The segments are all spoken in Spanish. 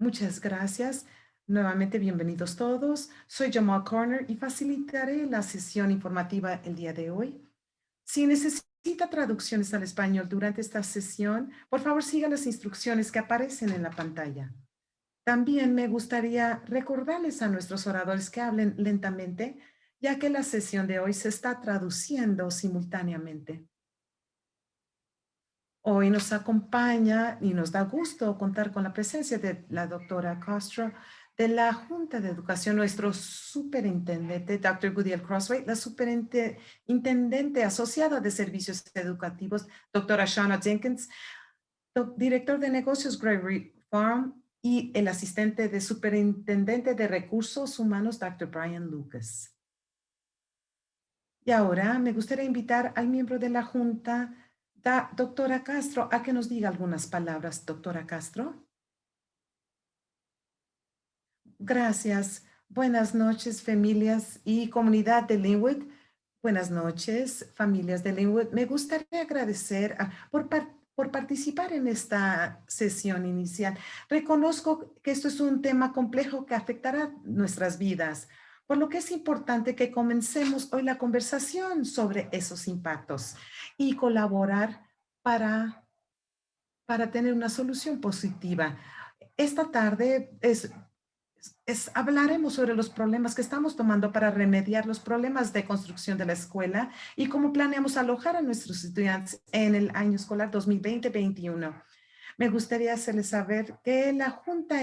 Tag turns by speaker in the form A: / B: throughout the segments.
A: Muchas gracias. Nuevamente, bienvenidos todos. Soy Jamal Corner y facilitaré la sesión informativa el día de hoy. Si necesita traducciones al español durante esta sesión, por favor siga las instrucciones que aparecen en la pantalla. También me gustaría recordarles a nuestros oradores que hablen lentamente, ya que la sesión de hoy se está traduciendo simultáneamente. Hoy nos acompaña y nos da gusto contar con la presencia de la doctora Castro de la Junta de Educación, nuestro superintendente, Dr. Goodyear Crossway, la superintendente asociada de servicios educativos, doctora Shauna Jenkins, director de negocios Gregory Farm y el asistente de superintendente de recursos humanos, Dr. Brian Lucas. Y ahora me gustaría invitar al miembro de la Junta, doctora Castro, a que nos diga algunas palabras. Doctora Castro. Gracias. Buenas noches, familias y comunidad de Linwood. Buenas noches, familias de Linwood. Me gustaría agradecer por, por participar en esta sesión inicial. Reconozco que esto es un tema complejo que afectará nuestras vidas, por lo que es importante que comencemos hoy la conversación sobre esos impactos y colaborar para, para tener una solución positiva. Esta tarde es, es, hablaremos sobre los problemas que estamos tomando para remediar los problemas de construcción de la escuela y cómo planeamos alojar a nuestros estudiantes en el año escolar 2020-21. Me gustaría hacerles saber que la Junta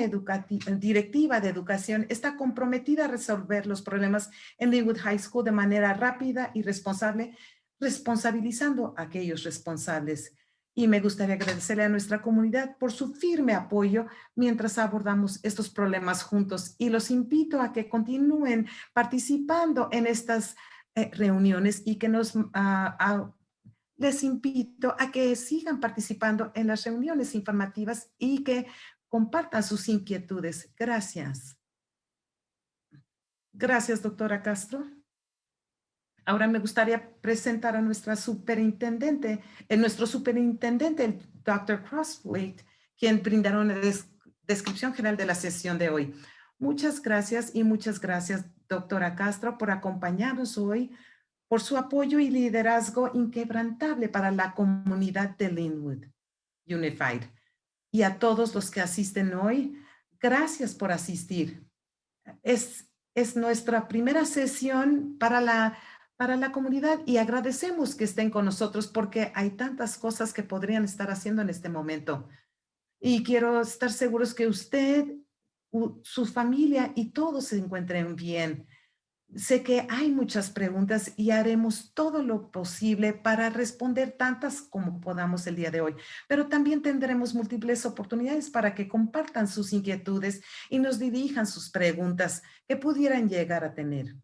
A: Directiva de Educación está comprometida a resolver los problemas en Linwood High School de manera rápida y responsable, responsabilizando a aquellos responsables. Y me gustaría agradecerle a nuestra comunidad por su firme apoyo mientras abordamos estos problemas juntos. Y los invito a que continúen participando en estas eh, reuniones y que nos... Ah, les invito a que sigan participando en las reuniones informativas y que compartan sus inquietudes. Gracias. Gracias, doctora Castro. Ahora me gustaría presentar a nuestra superintendente, eh, nuestro superintendente, el Dr. Crosswaite, quien brindará una descripción general de la sesión de hoy. Muchas gracias y muchas gracias, doctora Castro, por acompañarnos hoy, por su apoyo y liderazgo inquebrantable para la comunidad de Linwood Unified. Y a todos los que asisten hoy, gracias por asistir. Es, es nuestra primera sesión para la para la comunidad y agradecemos que estén con nosotros porque hay tantas cosas que podrían estar haciendo en este momento. Y quiero estar seguros que usted, su familia y todos se encuentren bien. Sé que hay muchas preguntas y haremos todo lo posible para responder tantas como podamos el día de hoy, pero también tendremos múltiples oportunidades para que compartan sus inquietudes y nos dirijan sus preguntas que pudieran llegar a tener.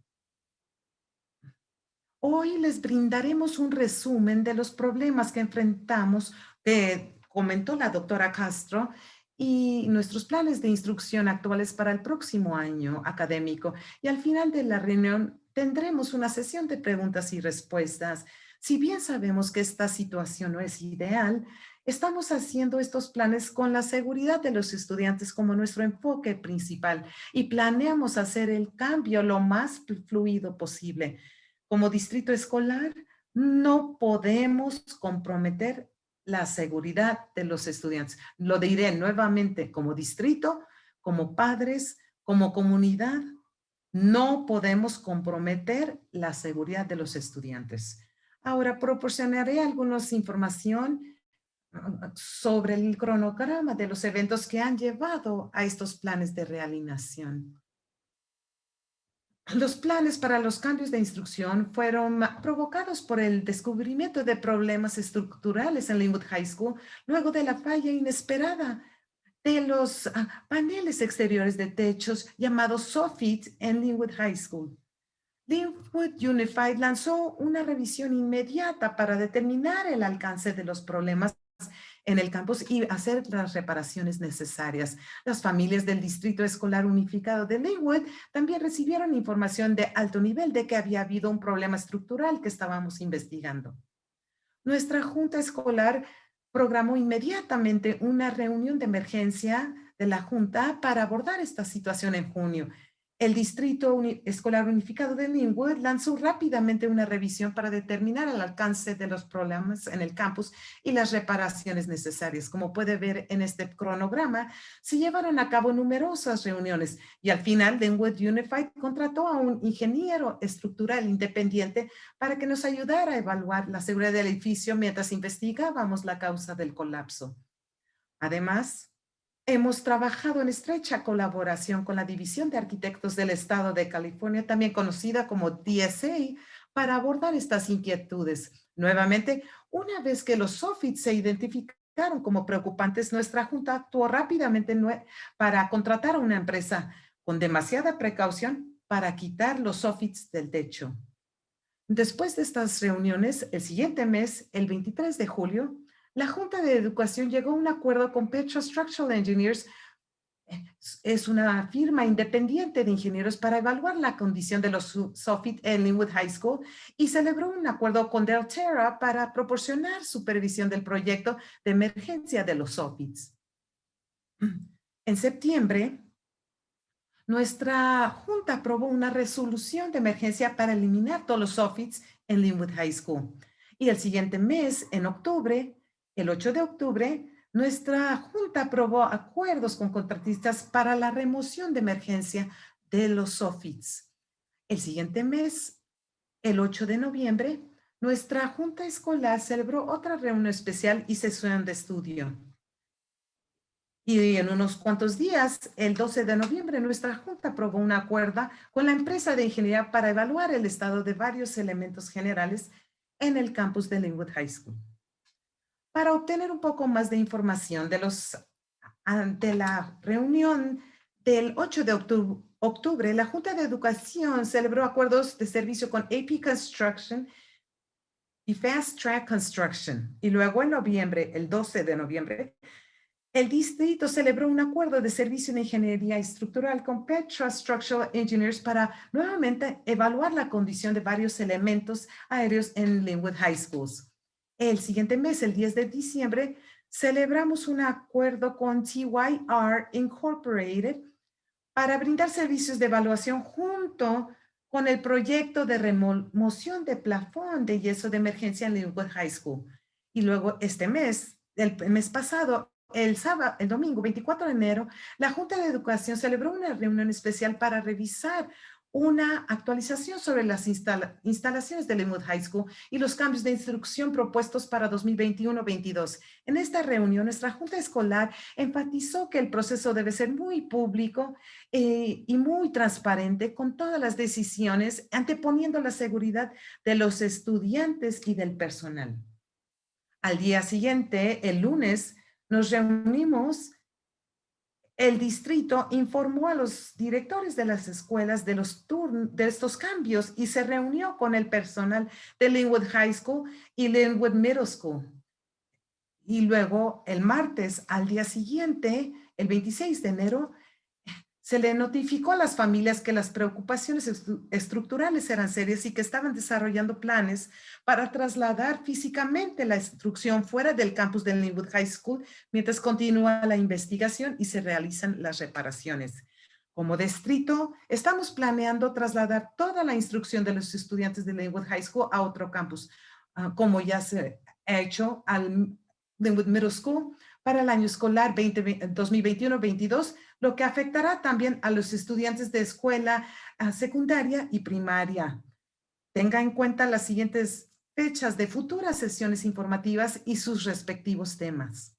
A: Hoy les brindaremos un resumen de los problemas que enfrentamos, que comentó la doctora Castro, y nuestros planes de instrucción actuales para el próximo año académico. Y al final de la reunión tendremos una sesión de preguntas y respuestas. Si bien sabemos que esta situación no es ideal, estamos haciendo estos planes con la seguridad de los estudiantes como nuestro enfoque principal y planeamos hacer el cambio lo más fluido posible. Como distrito escolar, no podemos comprometer la seguridad de los estudiantes. Lo diré nuevamente, como distrito, como padres, como comunidad, no podemos comprometer la seguridad de los estudiantes. Ahora proporcionaré algunas información uh, sobre el cronograma de los eventos que han llevado a estos planes de realineación. Los planes para los cambios de instrucción fueron provocados por el descubrimiento de problemas estructurales en Linwood High School luego de la falla inesperada de los ah, paneles exteriores de techos llamados soffit en Linwood High School. Linwood Unified lanzó una revisión inmediata para determinar el alcance de los problemas en el campus y hacer las reparaciones necesarias. Las familias del Distrito Escolar Unificado de Linwood también recibieron información de alto nivel de que había habido un problema estructural que estábamos investigando. Nuestra junta escolar programó inmediatamente una reunión de emergencia de la Junta para abordar esta situación en junio. El Distrito Escolar Unificado de Linwood lanzó rápidamente una revisión para determinar el alcance de los problemas en el campus y las reparaciones necesarias. Como puede ver en este cronograma, se llevaron a cabo numerosas reuniones y al final Linwood Unified contrató a un ingeniero estructural independiente para que nos ayudara a evaluar la seguridad del edificio mientras investigábamos la causa del colapso. Además, Hemos trabajado en estrecha colaboración con la División de Arquitectos del Estado de California, también conocida como DSA, para abordar estas inquietudes. Nuevamente, una vez que los SOFIT se identificaron como preocupantes, nuestra junta actuó rápidamente para contratar a una empresa con demasiada precaución para quitar los SOFITs del techo. Después de estas reuniones, el siguiente mes, el 23 de julio, la Junta de Educación llegó a un acuerdo con Petra Structural Engineers, es una firma independiente de ingenieros para evaluar la condición de los SOFIT en Linwood High School y celebró un acuerdo con Delterra para proporcionar supervisión del proyecto de emergencia de los SOFITs. En septiembre, nuestra junta aprobó una resolución de emergencia para eliminar todos los SOFITs en Linwood High School. Y el siguiente mes, en octubre, el 8 de octubre, nuestra Junta aprobó acuerdos con contratistas para la remoción de emergencia de los SOFITs. El siguiente mes, el 8 de noviembre, nuestra Junta Escolar celebró otra reunión especial y sesión de estudio. Y en unos cuantos días, el 12 de noviembre, nuestra Junta aprobó una acuerdo con la empresa de ingeniería para evaluar el estado de varios elementos generales en el campus de Linwood High School. Para obtener un poco más de información de, los, ante la reunión del 8 de octubre, la Junta de Educación celebró acuerdos de servicio con AP Construction y Fast Track Construction. Y luego en noviembre, el 12 de noviembre, el distrito celebró un acuerdo de servicio de ingeniería estructural con Petra Structural Engineers para nuevamente evaluar la condición de varios elementos aéreos en Linwood High Schools. El siguiente mes, el 10 de diciembre, celebramos un acuerdo con TYR Incorporated para brindar servicios de evaluación junto con el proyecto de remoción de plafón de yeso de emergencia en Linwood High School. Y luego este mes, el mes pasado, el sábado, el domingo 24 de enero, la Junta de Educación celebró una reunión especial para revisar una actualización sobre las instalaciones de Linwood High School y los cambios de instrucción propuestos para 2021-22. En esta reunión, nuestra Junta Escolar enfatizó que el proceso debe ser muy público eh, y muy transparente con todas las decisiones, anteponiendo la seguridad de los estudiantes y del personal. Al día siguiente, el lunes, nos reunimos el distrito informó a los directores de las escuelas de, los de estos cambios y se reunió con el personal de Linwood High School y Linwood Middle School. Y luego el martes, al día siguiente, el 26 de enero, se le notificó a las familias que las preocupaciones estructurales eran serias y que estaban desarrollando planes para trasladar físicamente la instrucción fuera del campus del Linwood High School mientras continúa la investigación y se realizan las reparaciones. Como distrito, estamos planeando trasladar toda la instrucción de los estudiantes de Linwood High School a otro campus, ah, como ya se ha hecho al Linwood Middle School para el año escolar 2021-22, lo que afectará también a los estudiantes de escuela secundaria y primaria. Tenga en cuenta las siguientes fechas de futuras sesiones informativas y sus respectivos temas.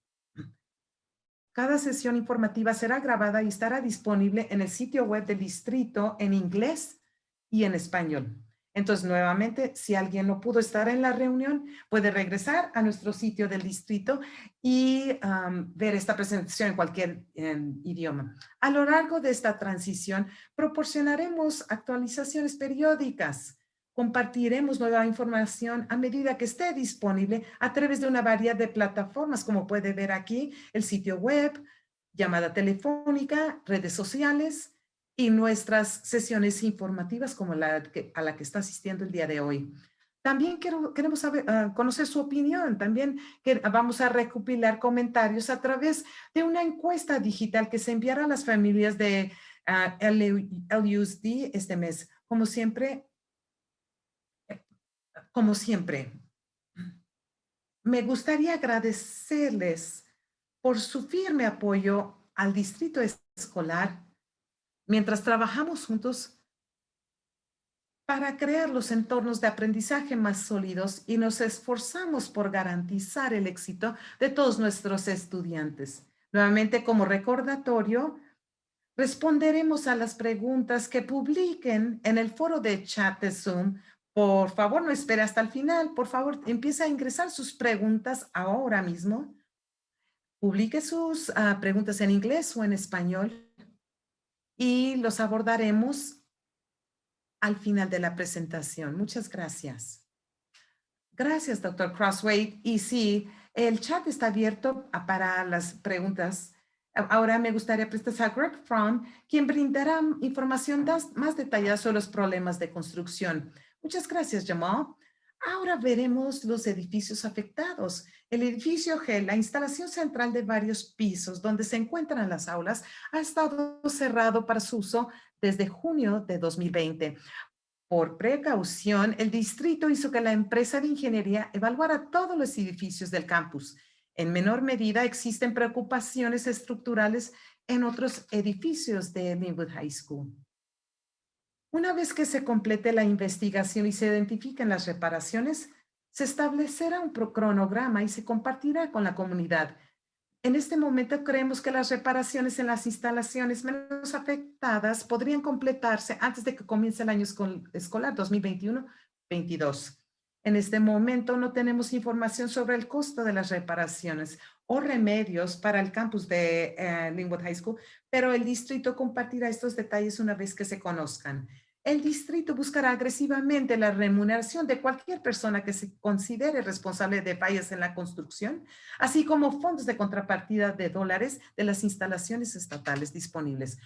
A: Cada sesión informativa será grabada y estará disponible en el sitio web del distrito en inglés y en español. Entonces, nuevamente, si alguien no pudo estar en la reunión, puede regresar a nuestro sitio del distrito y ver esta presentación en cualquier idioma. A lo largo de esta transición, proporcionaremos actualizaciones periódicas. Compartiremos nueva información a medida que esté disponible a través de una variedad de plataformas, como puede ver aquí, el sitio web, llamada telefónica, redes sociales, y nuestras sesiones informativas como la a la que está asistiendo el día de hoy. También quiero, queremos saber, ah, conocer su opinión. También que vamos a recopilar comentarios a través de una encuesta digital que se enviará a las familias de uh, LUSD este mes. Como siempre, como siempre, me gustaría agradecerles por su firme apoyo al distrito escolar mientras trabajamos juntos para crear los entornos de aprendizaje más sólidos y nos esforzamos por garantizar el éxito de todos nuestros estudiantes. Nuevamente, como recordatorio, responderemos a las preguntas que publiquen en el foro de chat de Zoom. Por favor, no espere hasta el final. Por favor, empiece a ingresar sus preguntas ahora mismo. Publique sus ah, preguntas en inglés o en español y los abordaremos al final de la presentación. Muchas gracias. Gracias, doctor Crossway. Y sí, el chat está abierto para las preguntas. Ahora me gustaría presentar a Greg Fromm, quien brindará información más detallada sobre los problemas de construcción. Muchas gracias, Jamal. Ahora veremos los edificios afectados. El edificio G, la instalación central de varios pisos donde se encuentran las aulas, ha estado cerrado para su uso desde junio de 2020. Por precaución, el distrito hizo que la empresa de ingeniería evaluara todos los edificios del campus. En menor medida, existen preocupaciones estructurales en otros edificios de Linwood High School. Una vez que se complete la investigación y se identifiquen las reparaciones, se establecerá un cronograma y se compartirá con la comunidad en este momento creemos que las reparaciones en las instalaciones menos afectadas podrían completarse antes de que comience el año escolar 2021-22. En este momento no tenemos información sobre el costo de las reparaciones o remedios para el campus de eh, Linwood High School, pero el distrito compartirá estos detalles una vez que se conozcan el distrito buscará agresivamente la remuneración de cualquier persona que se considere responsable de fallas en la construcción, así como fondos de contrapartida de dólares de las instalaciones estatales disponibles.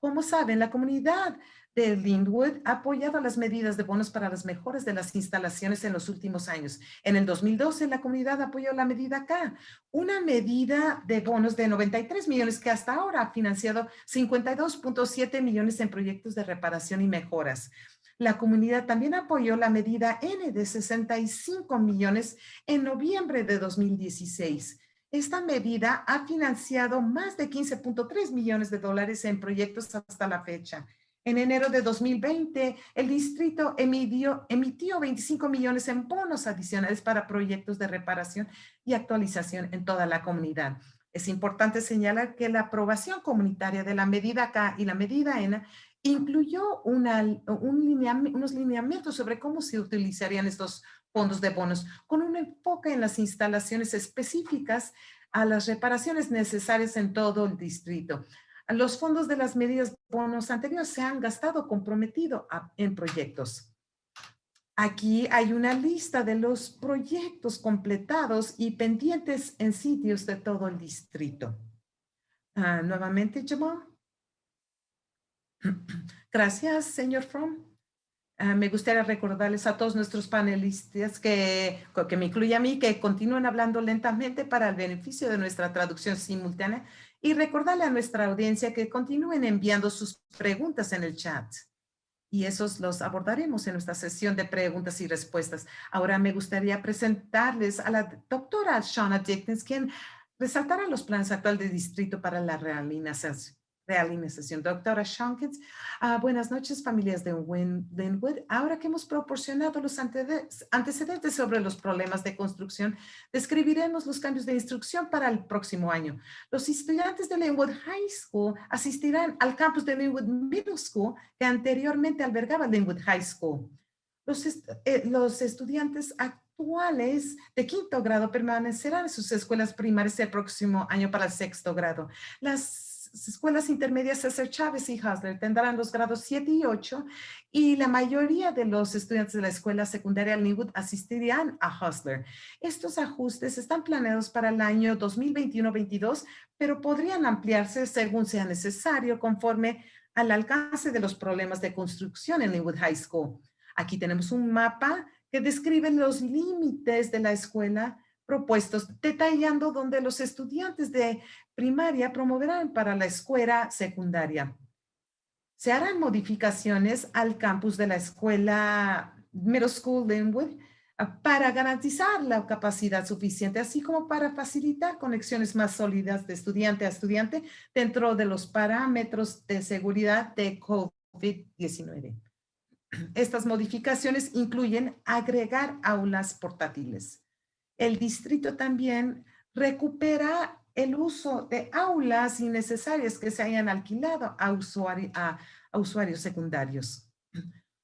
A: Como saben, la comunidad de Linwood ha apoyado las medidas de bonos para las mejoras de las instalaciones en los últimos años. En el 2012, la comunidad apoyó la medida K, una medida de bonos de 93 millones que hasta ahora ha financiado 52.7 millones en proyectos de reparación y mejoras. La comunidad también apoyó la medida N de 65 millones en noviembre de 2016. Esta medida ha financiado más de 15.3 millones de dólares en proyectos hasta la fecha. En enero de 2020, el distrito emitió, emitió 25 millones en bonos adicionales para proyectos de reparación y actualización en toda la comunidad. Es importante señalar que la aprobación comunitaria de la medida K y la medida N incluyó unos lineamientos sobre cómo se utilizarían estos fondos de bonos, con un enfoque en las instalaciones específicas a las reparaciones necesarias en todo el distrito. Los fondos de las medidas bonos anteriores se han gastado comprometido en proyectos. Aquí hay una lista de los proyectos completados y pendientes en sitios de todo el distrito. Ah, nuevamente, Jamal. Gracias, señor Fromm. Ah, me gustaría recordarles a todos nuestros panelistas que, que me incluye a mí, que continúen hablando lentamente para el beneficio de nuestra traducción simultánea y recordarle a nuestra audiencia que continúen enviando sus preguntas en el chat. Y esos los abordaremos en nuestra sesión de preguntas y respuestas. Ahora me gustaría presentarles a la doctora Shauna Dickens, quien resaltará los planes actuales del distrito para la realinación realinización. Doctora Shankins, uh, buenas noches familias de Linwood. Ahora que hemos proporcionado los antecedentes sobre los problemas de construcción, describiremos los cambios de instrucción para el próximo año. Los estudiantes de Linwood High School asistirán al campus de Linwood Middle School que anteriormente albergaba Linwood High School. Los, eh, los estudiantes actuales de quinto grado permanecerán en sus escuelas primarias el próximo año para el sexto grado. Las escuelas intermedias César Chávez y Hustler tendrán los grados 7 y 8 y la mayoría de los estudiantes de la escuela secundaria Linwood asistirían a Hustler. Estos ajustes están planeados para el año 2021-22, pero podrían ampliarse según sea necesario conforme al alcance de los problemas de construcción en Linwood High School. Aquí tenemos un mapa que describen los límites de la escuela propuestos, detallando donde los estudiantes de primaria promoverán para la escuela secundaria. Se harán modificaciones al campus de la escuela Middle School Linwood ah, para garantizar la capacidad suficiente, así como para facilitar conexiones más sólidas de estudiante a estudiante dentro de los parámetros de seguridad de COVID-19. Estas modificaciones incluyen agregar aulas portátiles. El distrito también recupera el uso de aulas innecesarias que se hayan alquilado a, usuarios secundarios.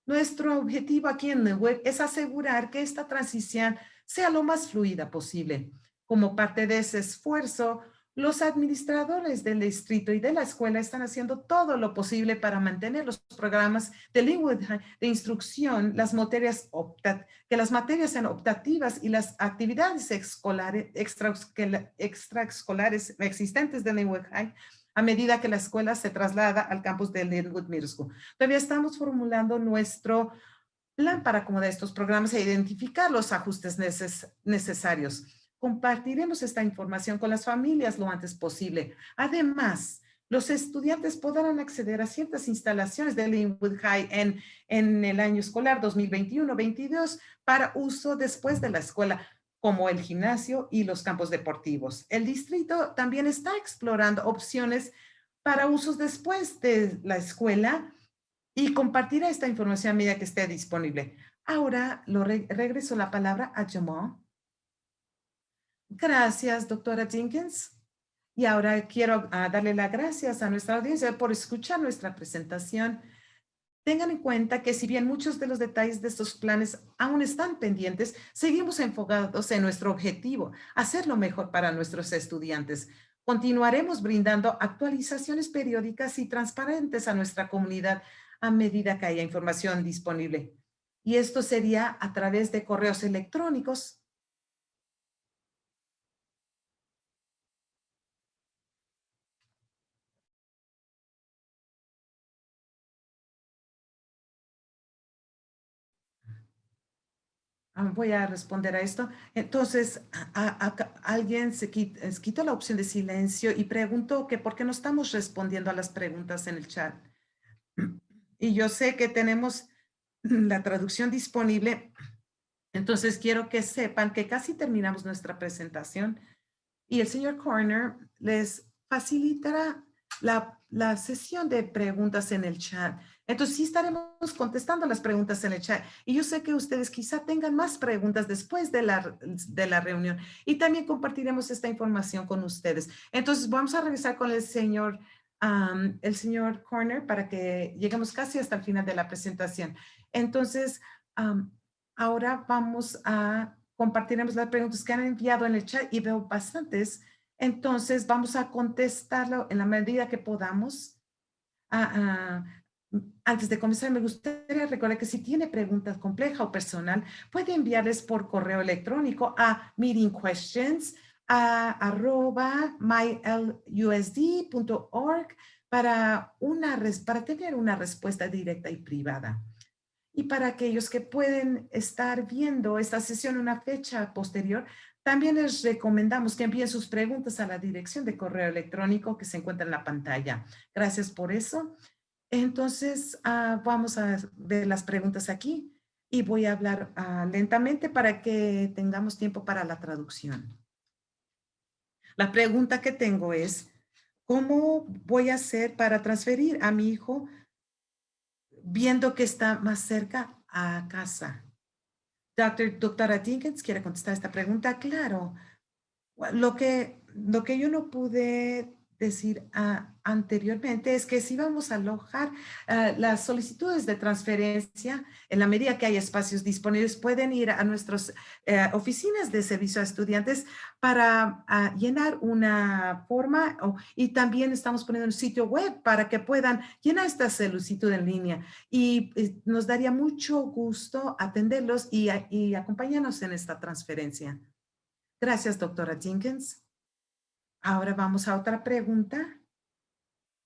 A: Nuestro objetivo aquí en web es asegurar que esta transición sea lo más fluida posible. Como parte de ese esfuerzo, los administradores del distrito y de la escuela están haciendo todo lo posible para mantener los programas de lengua de instrucción, las materias que las materias sean optativas y las actividades escolares, extraescolares existentes de Linwood High a medida que la escuela se traslada al campus de Linwood Middle School. Todavía estamos formulando nuestro plan para acomodar estos programas e identificar los ajustes necesarios. Compartiremos esta información con las familias lo antes posible. Además, los estudiantes podrán acceder a ciertas instalaciones de Linwood High en, en el año escolar 2021-22 para uso después de la escuela, como el gimnasio y los campos deportivos. El distrito también está explorando opciones para usos después de la escuela y compartirá esta información a medida que esté disponible. Ahora lo regreso la palabra a Jamal Gracias, doctora Jenkins. Y ahora quiero ah, darle las gracias a nuestra audiencia por escuchar nuestra presentación. Tengan en cuenta que si bien muchos de los detalles de estos planes aún están pendientes, seguimos enfocados en nuestro objetivo, hacer lo mejor para nuestros estudiantes. Continuaremos brindando actualizaciones periódicas y transparentes a nuestra comunidad a medida que haya información disponible. Y esto sería a través de correos electrónicos, voy a responder a esto. Entonces, alguien se quitó, la opción de silencio y preguntó que por qué no estamos respondiendo a las preguntas en el chat. Y yo sé que tenemos la traducción disponible. Entonces, quiero que sepan que casi terminamos nuestra presentación y el señor Corner les facilitará la, la sesión de preguntas en el chat. Entonces sí estaremos contestando las preguntas en el chat. Y yo sé que ustedes quizá tengan más preguntas después de la, de la reunión. Y también compartiremos esta información con ustedes. Entonces vamos a regresar con el señor, el señor Corner para que lleguemos casi hasta el final de la presentación. Entonces, ahora vamos a compartiremos las preguntas que han enviado en el chat y veo bastantes. Entonces vamos a contestarlo en la medida que podamos. Uh, antes de comenzar, me gustaría recordar que si tiene preguntas complejas o personal, puede enviarles por correo electrónico a meetingquestions para, una, para tener una respuesta directa y privada. Y para aquellos que pueden estar viendo esta sesión una fecha posterior, también les recomendamos que envíen sus preguntas a la dirección de correo electrónico que se encuentra en la pantalla. Gracias por eso. Entonces, ah, vamos a ver las preguntas aquí y voy a hablar ah, lentamente para que tengamos tiempo para la traducción. La pregunta que tengo es, ¿cómo voy a hacer para transferir a mi hijo viendo que está más cerca a casa? Doctor, doctora Dinkins, ¿quiere contestar esta pregunta? Claro. Lo que, lo que yo no pude decir ah, anteriormente es que si vamos a alojar ah, las solicitudes de transferencia, en la medida que hay espacios disponibles, pueden ir a nuestras eh, oficinas de servicio a estudiantes para ah, llenar una forma y también estamos poniendo un sitio web para que puedan llenar esta solicitud en línea y eh, nos daría mucho gusto atenderlos y, y acompañarnos en esta transferencia. Gracias, doctora Jenkins. Ahora vamos a otra pregunta,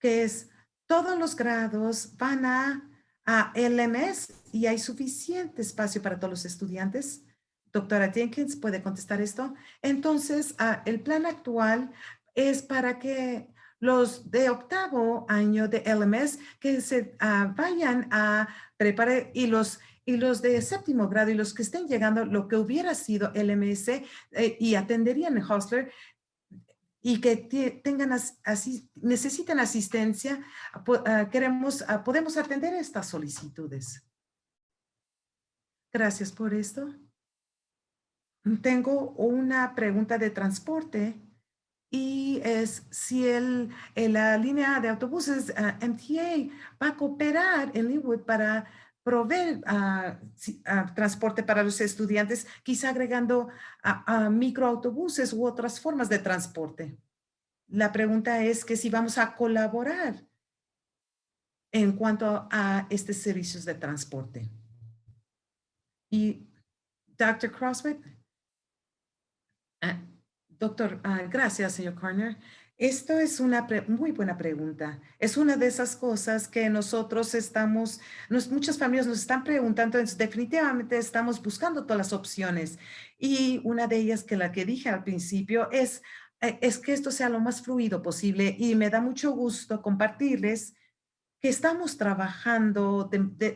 A: que es, ¿todos los grados van a a LMS y hay suficiente espacio para todos los estudiantes. Doctora Jenkins, ¿puede contestar esto? Entonces, ah, el plan actual es para que los de octavo año de LMS que se ah, vayan a preparar y los y los de séptimo grado y los que estén llegando lo que hubiera sido LMS eh, y atenderían en Hostler y que tengan así, necesiten asistencia, queremos, podemos atender estas solicitudes. Gracias por esto. Tengo una pregunta de transporte y es si el, la línea de autobuses ah, MTA va a cooperar en Linwood para proveer transporte para los estudiantes, quizá agregando a, microautobuses u otras formas de transporte. La pregunta es que si vamos a colaborar en cuanto a estos servicios de transporte. Y Dr. Crossway, ah, doctor, ah, gracias, señor Corner. Esto es una muy buena pregunta. Es una de esas cosas que nosotros estamos, muchas familias nos están preguntando, definitivamente estamos buscando todas las opciones. Y una de ellas que la que dije al principio es, eh, es que esto sea lo más fluido posible y me da mucho gusto compartirles que estamos trabajando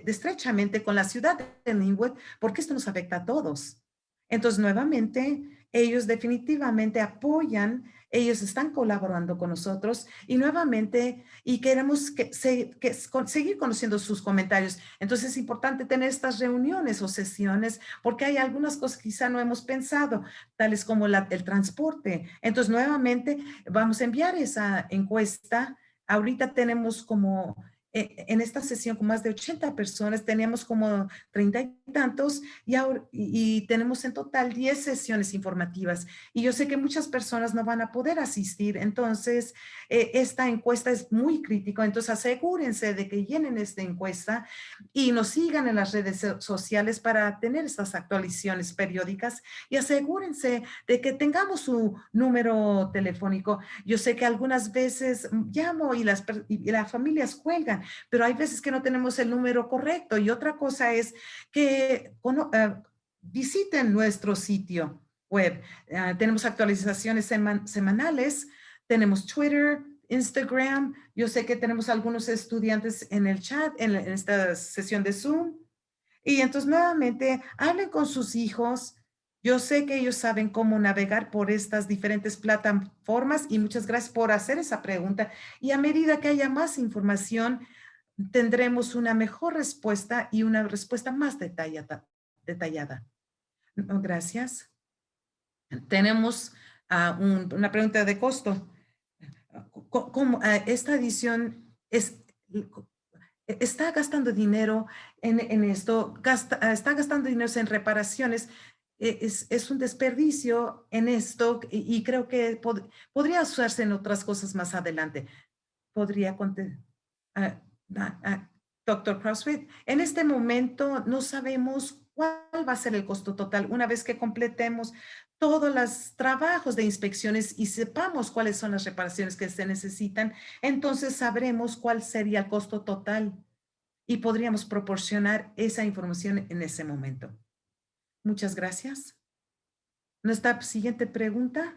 A: estrechamente con la ciudad de Linwood porque esto nos afecta a todos. Entonces, nuevamente, ellos definitivamente apoyan ellos están colaborando con nosotros y nuevamente, y queremos que, seguir conociendo sus comentarios. Entonces es importante tener estas reuniones o sesiones porque hay algunas cosas que quizá no hemos pensado, tales como la, el transporte. Entonces nuevamente vamos a enviar esa encuesta. Ahorita tenemos como en esta sesión con más de 80 personas, teníamos como 30 y tantos y, ahora, y, tenemos en total 10 sesiones informativas. Y yo sé que muchas personas no van a poder asistir, entonces eh, esta encuesta es muy crítica, entonces asegúrense de que llenen esta encuesta y nos sigan en las redes sociales para tener estas actualizaciones periódicas y asegúrense de que tengamos su número telefónico. Yo sé que algunas veces llamo y las, y las familias cuelgan, pero hay veces que no tenemos el número correcto. Y otra cosa es que eh, visiten nuestro sitio web. Ah, tenemos actualizaciones semanales, tenemos Twitter, Instagram. Yo sé que tenemos algunos estudiantes en el chat, en, en esta sesión de Zoom. Y entonces nuevamente hablen con sus hijos, yo sé que ellos saben cómo navegar por estas diferentes plataformas y muchas gracias por hacer esa pregunta. Y a medida que haya más información, tendremos una mejor respuesta y una respuesta más detallada. detallada. Gracias. Tenemos ah, una pregunta de costo. ¿Cómo, ah, esta edición es, está gastando dinero en, esto? Gasta, está gastando dinero en reparaciones. E, es, un desperdicio en esto y, creo que podría usarse en otras cosas más adelante. Podría contestar. Ah, Doctor CrossFit, en este momento no sabemos cuál va a ser el costo total una vez que completemos todos los trabajos de inspecciones y sepamos cuáles son las reparaciones que se necesitan, entonces sabremos cuál sería el costo total y podríamos proporcionar esa información en ese momento. Muchas gracias. Nuestra siguiente pregunta.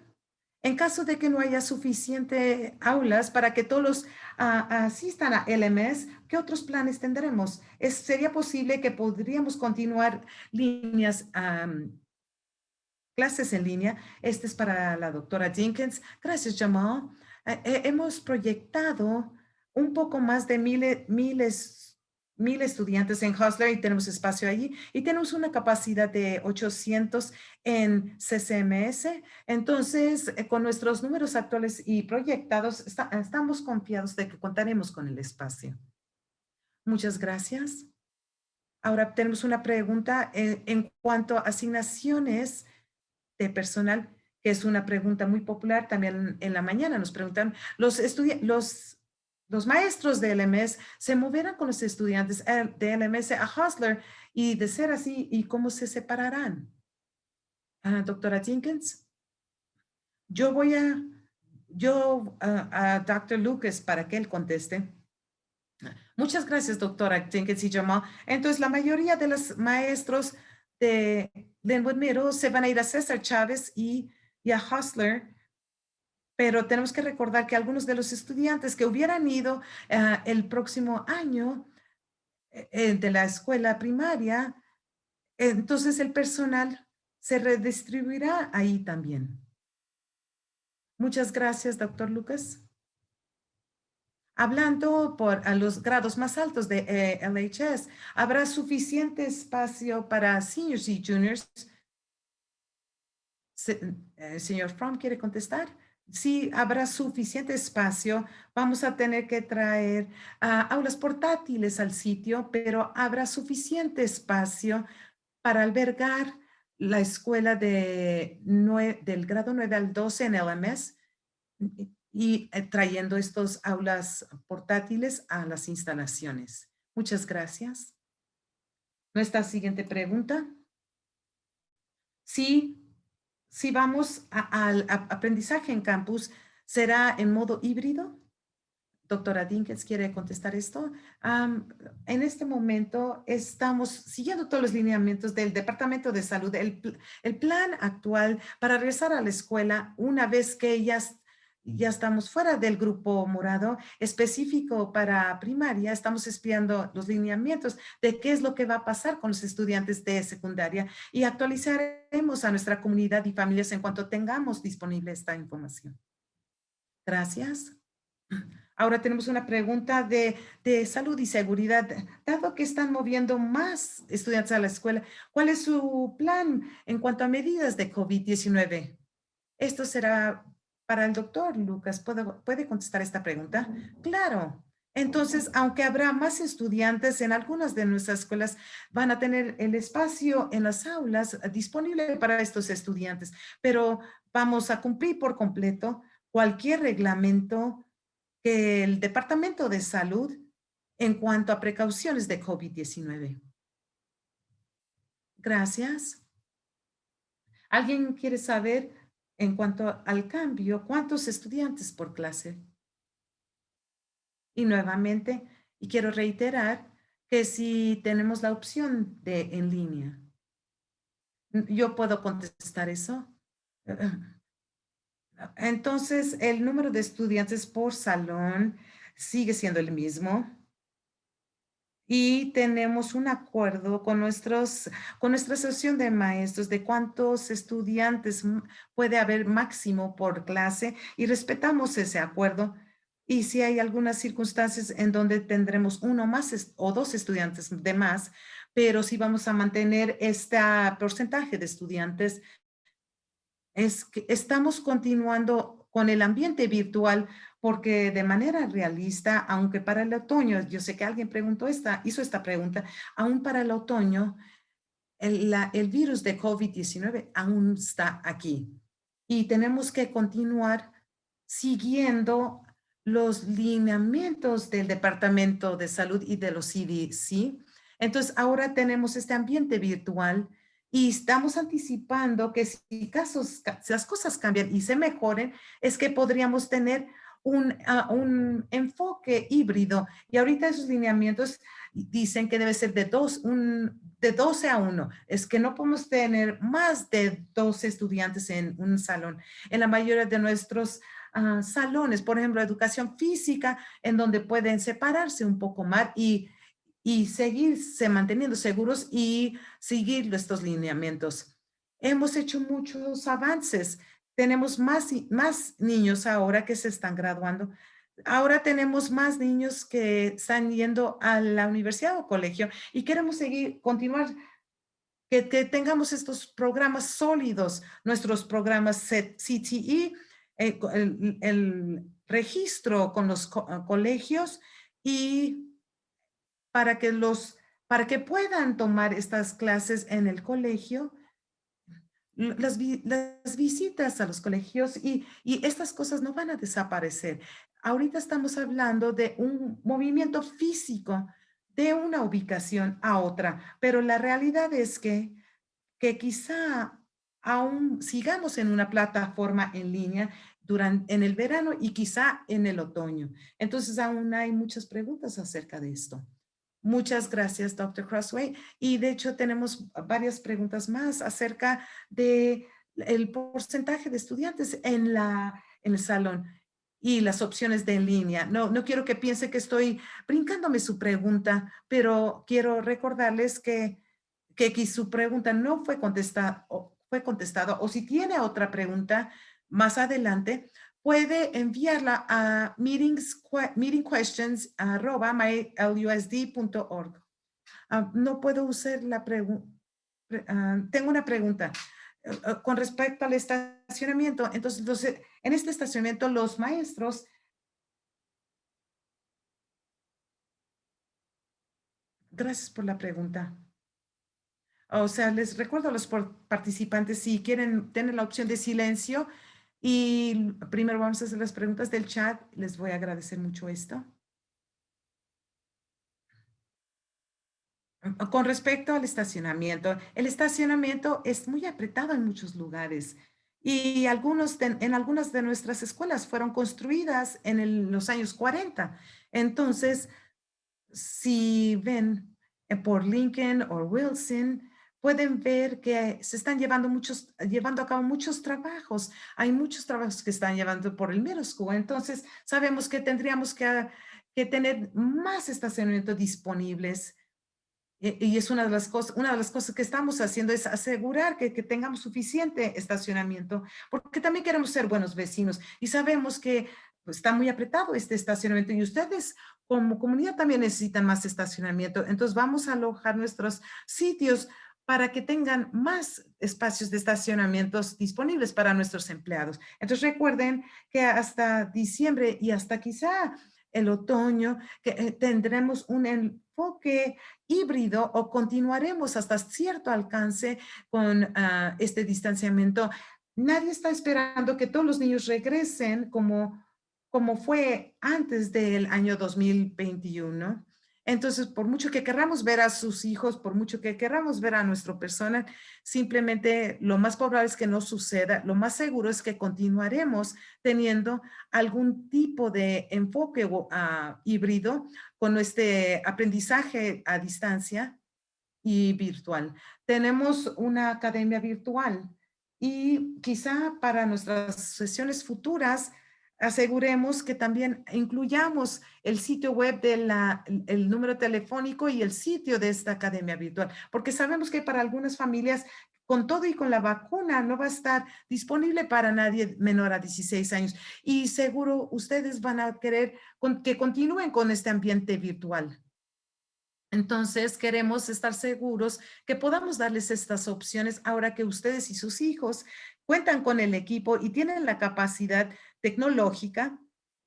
A: En caso de que no haya suficiente aulas para que todos ah, asistan a LMS, ¿qué otros planes tendremos? ¿Es, ¿Sería posible que podríamos continuar líneas, clases en línea? Este es para la doctora Jenkins. Gracias, Jamal. Eh, eh, hemos proyectado un poco más de miles mil estudiantes en Hustler y tenemos espacio allí y tenemos una capacidad de 800 en CCMS. Entonces, eh, con nuestros números actuales y proyectados, estamos confiados de que contaremos con el espacio. Muchas gracias. Ahora tenemos una pregunta en, en cuanto a asignaciones de personal, que es una pregunta muy popular. También en la mañana nos preguntan, los, los los maestros de LMS se moverán con los estudiantes eh, de LMS a Hustler y de ser así, ¿y cómo se separarán? Ah, doctora Jenkins, yo voy a, yo a Dr. Lucas para que él conteste. Muchas gracias, doctora Jenkins y Jamal. Entonces, la mayoría de los maestros de Linwood Middle se van a ir a César Chávez y, y a Hustler, pero tenemos que recordar que algunos de los estudiantes que hubieran ido eh, el próximo año eh, eh, de la escuela primaria, entonces el personal se redistribuirá ahí también. Muchas gracias, doctor Lucas. Hablando por a los grados más altos de LHS, ¿habrá suficiente espacio para seniors y juniors? señor Fromm, ¿quiere contestar? Si habrá suficiente espacio, vamos a tener que traer ah, aulas portátiles al sitio, pero habrá suficiente espacio para albergar la escuela de del grado 9 al 12 en LMS y eh, trayendo estos aulas portátiles a las instalaciones. Muchas gracias. Nuestra siguiente pregunta. Sí, si vamos al aprendizaje en campus, ¿será en modo híbrido? Doctora Dinkins quiere contestar esto. en este momento estamos siguiendo todos los lineamientos del Departamento de Salud. El, el plan actual para regresar a la escuela una vez que ya ya estamos fuera del grupo morado específico para primaria, estamos espiando los lineamientos de qué es lo que va a pasar con los estudiantes de secundaria y actualizaremos a nuestra comunidad y familias en cuanto tengamos disponible esta información. Gracias. Ahora tenemos una pregunta de, de, salud y seguridad. Dado que están moviendo más estudiantes a la escuela, ¿cuál es su plan en cuanto a medidas de COVID-19? Esto será para el doctor Lucas, ¿puede, ¿puede contestar esta pregunta? Claro. Entonces, aunque habrá más estudiantes en algunas de nuestras escuelas, van a tener el espacio en las aulas disponible para estos estudiantes, pero vamos a cumplir por completo cualquier reglamento que el Departamento de Salud en cuanto a precauciones de COVID-19. Gracias. ¿Alguien quiere saber en cuanto al cambio, ¿cuántos estudiantes por clase? Y nuevamente, y quiero reiterar que si tenemos la opción de en línea, yo puedo contestar eso. Entonces, el número de estudiantes por salón sigue siendo el mismo y tenemos un acuerdo con, nuestros, con nuestra asociación de maestros de cuántos estudiantes puede haber máximo por clase y respetamos ese acuerdo. Y si hay algunas circunstancias en donde tendremos uno más o dos estudiantes de más, pero si vamos a mantener este porcentaje de estudiantes, es que estamos continuando con el ambiente virtual porque de manera realista, aunque para el otoño, yo sé que alguien preguntó esta, hizo esta pregunta, aún para el otoño, el, el virus de COVID-19 aún está aquí y tenemos que continuar siguiendo los lineamientos del Departamento de Salud y de los CDC. Entonces, ahora tenemos este ambiente virtual y estamos anticipando que si, casos, si las cosas cambian y se mejoren, es que podríamos tener un, un enfoque híbrido. Y ahorita esos lineamientos dicen que debe ser de, dos, un, de 12 a 1. Es que no podemos tener más de 12 estudiantes en un salón. En la mayoría de nuestros ah, salones, por ejemplo, educación física, en donde pueden separarse un poco más y, y seguirse manteniendo seguros y seguir estos lineamientos. Hemos hecho muchos avances tenemos más, más niños ahora que se están graduando. Ahora tenemos más niños que están yendo a la universidad o colegio y queremos seguir, continuar, que, tengamos estos programas sólidos, nuestros programas CTE, eh, el, el, registro con los colegios y para que los para que puedan tomar estas clases en el colegio las, visitas a los colegios y, y estas cosas no van a desaparecer. Ahorita estamos hablando de un movimiento físico de una ubicación a otra, pero la realidad es que, que quizá aún sigamos en una plataforma en línea durante, en el verano y quizá en el otoño. Entonces aún hay muchas preguntas acerca de esto. Muchas gracias, Dr. Crossway. Y de hecho tenemos varias preguntas más acerca de el porcentaje de estudiantes en, la, en el salón y las opciones de en línea. No, no quiero que piense que estoy brincándome su pregunta, pero quiero recordarles que, que su pregunta no fue contestada, fue contestado o si tiene otra pregunta más adelante, puede enviarla a meetingquestions.mylusd.org. Ah, no puedo usar la pregunta. Ah, tengo una pregunta eh, eh, con respecto al estacionamiento. Entonces, entonces, en este estacionamiento, los maestros Gracias por la pregunta. O sea, les recuerdo a los participantes, si quieren tener la opción de silencio, y primero vamos a hacer las preguntas del chat. Les voy a agradecer mucho esto. Con respecto al estacionamiento, el estacionamiento es muy apretado en muchos lugares y algunos en algunas de nuestras escuelas fueron construidas en los años 40. Entonces, si ven eh, por Lincoln o Wilson, pueden ver que se están llevando, muchos, llevando a cabo muchos trabajos. Hay muchos trabajos que están llevando por el school. Entonces, sabemos que tendríamos que, que tener más estacionamientos disponibles. Y, es una de, las cosas, una de las cosas que estamos haciendo es asegurar que, que tengamos suficiente estacionamiento, porque también queremos ser buenos vecinos y sabemos que pues, está muy apretado este estacionamiento y ustedes como comunidad también necesitan más estacionamiento. Entonces vamos a alojar nuestros sitios para que tengan más espacios de estacionamientos disponibles para nuestros empleados. Entonces recuerden que hasta diciembre y hasta quizá el otoño que eh, tendremos un enfoque híbrido o continuaremos hasta cierto alcance con ah, este distanciamiento. Nadie está esperando que todos los niños regresen como, como fue antes del año 2021. Entonces, por mucho que queramos ver a sus hijos, por mucho que queramos ver a nuestra persona, simplemente lo más probable es que no suceda. Lo más seguro es que continuaremos teniendo algún tipo de enfoque uh, híbrido con este aprendizaje a distancia y virtual. Tenemos una academia virtual y quizá para nuestras sesiones futuras aseguremos que también incluyamos el sitio web del el número telefónico y el sitio de esta academia virtual, porque sabemos que para algunas familias con todo y con la vacuna no va a estar disponible para nadie menor a 16 años y seguro ustedes van a querer que continúen con este ambiente virtual. Entonces, queremos estar seguros que podamos darles estas opciones ahora que ustedes y sus hijos cuentan con el equipo y tienen la capacidad tecnológica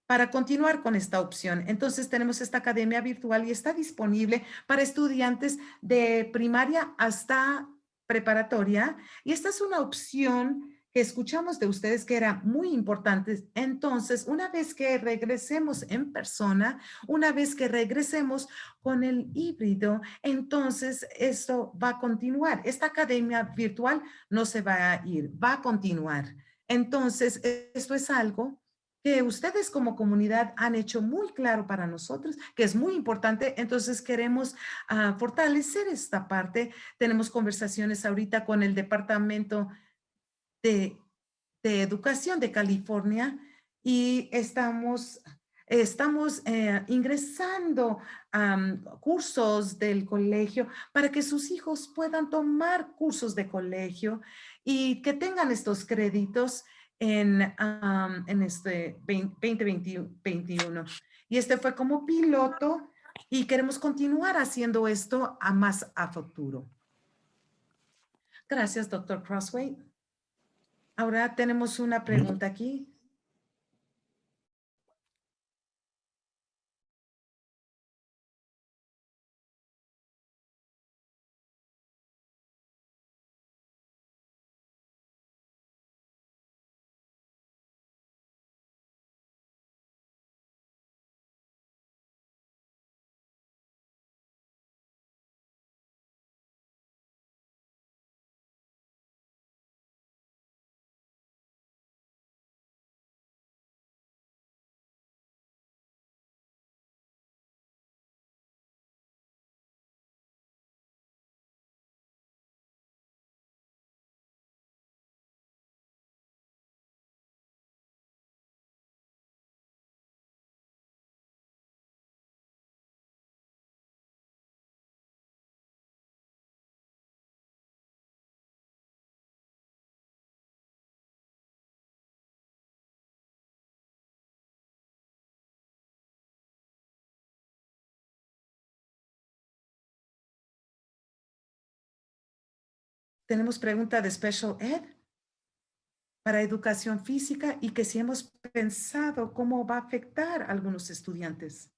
A: para continuar con esta opción. Entonces tenemos esta academia virtual y está disponible para estudiantes de primaria hasta preparatoria. Y esta es una opción que escuchamos de ustedes que era muy importante. Entonces, una vez que regresemos en persona, una vez que regresemos con el híbrido, entonces esto va a continuar. Esta academia virtual no se va a ir, va a continuar. Entonces, esto es algo que ustedes como comunidad han hecho muy claro para nosotros, que es muy importante. Entonces queremos ah, fortalecer esta parte. Tenemos conversaciones ahorita con el Departamento de, Educación de California y estamos, estamos eh, ingresando cursos del colegio para que sus hijos puedan tomar cursos de colegio y que tengan estos créditos en, en este 2021. Y este fue como piloto y queremos continuar haciendo esto a más a futuro. Gracias, doctor Crossway. Ahora tenemos una pregunta aquí. Tenemos pregunta de Special Ed para educación física y que si hemos pensado cómo va a afectar a algunos estudiantes.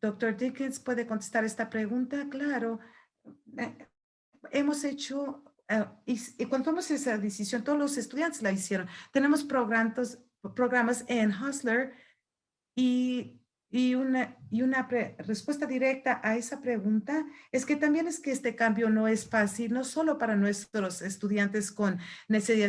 A: Doctor Dickens puede contestar esta pregunta. Claro, eh, hemos hecho, eh, y, cuando tomamos esa decisión, todos los estudiantes la hicieron. Tenemos programas, programas en Hustler y y una, y una respuesta directa a esa pregunta es que también es que este cambio no es fácil, no solo para nuestros estudiantes con necesidad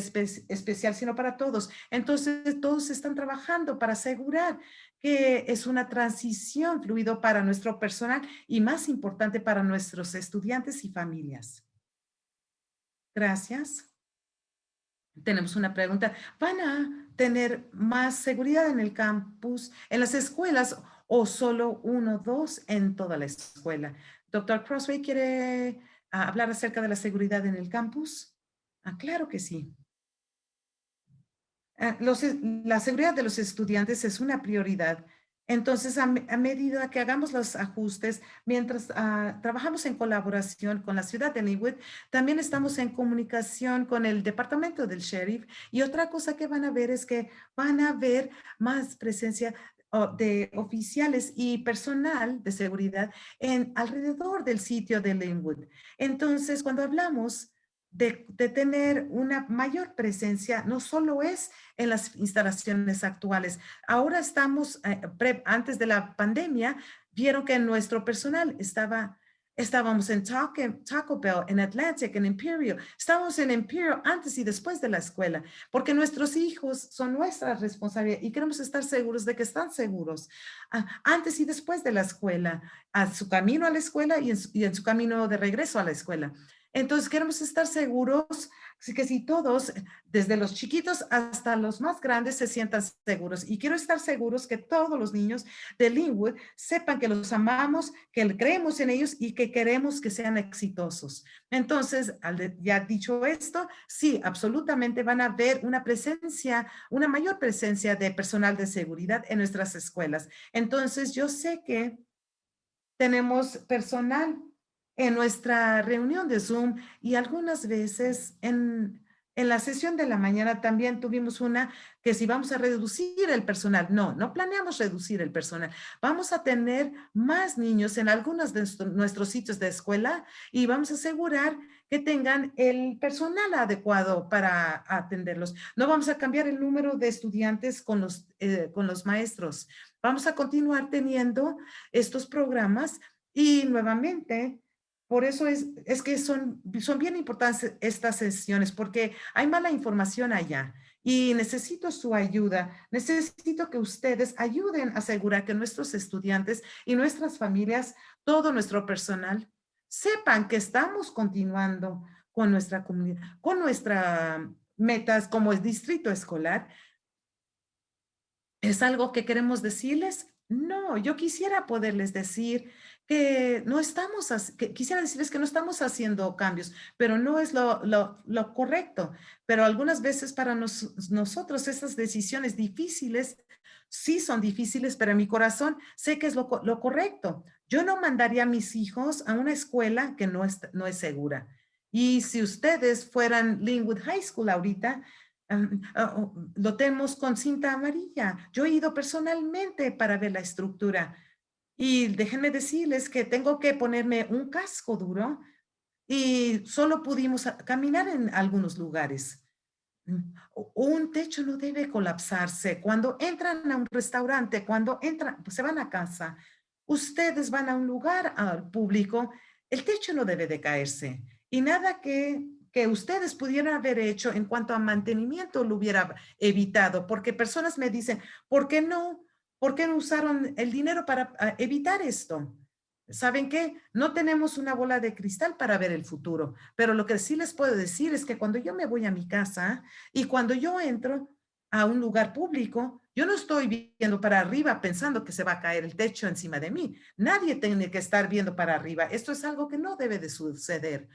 A: especial, sino para todos. Entonces, todos están trabajando para asegurar que es una transición fluido para nuestro personal y más importante para nuestros estudiantes y familias. Gracias. Tenemos una pregunta. ¿Van a tener más seguridad en el campus, en las escuelas o solo uno, dos en toda la escuela? Doctor Crossway, ¿quiere ah, hablar acerca de la seguridad en el campus? Ah, claro que sí. Ah, la seguridad de los estudiantes es una prioridad entonces, a, medida que hagamos los ajustes, mientras ah, trabajamos en colaboración con la ciudad de Linwood, también estamos en comunicación con el departamento del sheriff. Y otra cosa que van a ver es que van a ver más presencia de oficiales y personal de seguridad en alrededor del sitio de Linwood. Entonces, cuando hablamos de, tener una mayor presencia, no solo es en las instalaciones actuales. Ahora estamos, eh, antes de la pandemia, vieron que nuestro personal estaba, estábamos en Taco, Bell, en Atlantic, en Imperial. Estábamos en Imperial antes y después de la escuela, porque nuestros hijos son nuestra responsabilidad y queremos estar seguros de que están seguros ah, antes y después de la escuela, a su camino a la escuela y en su camino de regreso a la escuela. Entonces queremos estar seguros que si todos, desde los chiquitos hasta los más grandes, se sientan seguros. Y quiero estar seguros que todos los niños de Linwood sepan que los amamos, que creemos en ellos y que queremos que sean exitosos. Entonces, ya dicho esto, sí, absolutamente van a ver una presencia, una mayor presencia de personal de seguridad en nuestras escuelas. Entonces, yo sé que tenemos personal en nuestra reunión de Zoom y algunas veces en, en la sesión de la mañana también tuvimos una que si vamos a reducir el personal, no, no planeamos reducir el personal. Vamos a tener más niños en algunos de nuestros sitios de escuela y vamos a asegurar que tengan el personal adecuado para atenderlos. No vamos a cambiar el número de estudiantes con los, eh, con los maestros. Vamos a continuar teniendo estos programas y nuevamente por eso es, que son, son bien importantes estas sesiones, porque hay mala información allá y necesito su ayuda. Necesito que ustedes ayuden a asegurar que nuestros estudiantes y nuestras familias, todo nuestro personal, sepan que estamos continuando con nuestra comunidad, con nuestras metas como el distrito escolar. ¿Es algo que queremos decirles? No, yo quisiera poderles decir que no estamos, quisiera decirles que no estamos haciendo cambios, pero no es lo, correcto. Pero algunas veces para nosotros esas decisiones difíciles sí son difíciles, pero en mi corazón sé que es lo, lo correcto. Yo no mandaría a mis hijos a una escuela que no es, no es segura. Y si ustedes fueran Linwood High School ahorita, ah, lo tenemos con cinta amarilla. Yo he ido personalmente para ver la estructura y déjenme decirles que tengo que ponerme un casco duro y solo pudimos caminar en algunos lugares. Mm, un techo no debe colapsarse. Cuando entran a un restaurante, cuando entran, pues se van a casa, ustedes van a un lugar al público, el techo no debe de caerse. Y nada que, que ustedes pudieran haber hecho en cuanto a mantenimiento lo hubiera evitado, porque personas me dicen, ¿por qué no ¿Por qué no usaron el dinero para ah, evitar esto? ¿Saben qué? No tenemos una bola de cristal para ver el futuro, pero lo que sí les puedo decir es que cuando yo me voy a mi casa y cuando yo entro a un lugar público, yo no estoy viendo para arriba pensando que se va a caer el techo encima de mí. Nadie tiene que estar viendo para arriba. Esto es algo que no debe de suceder.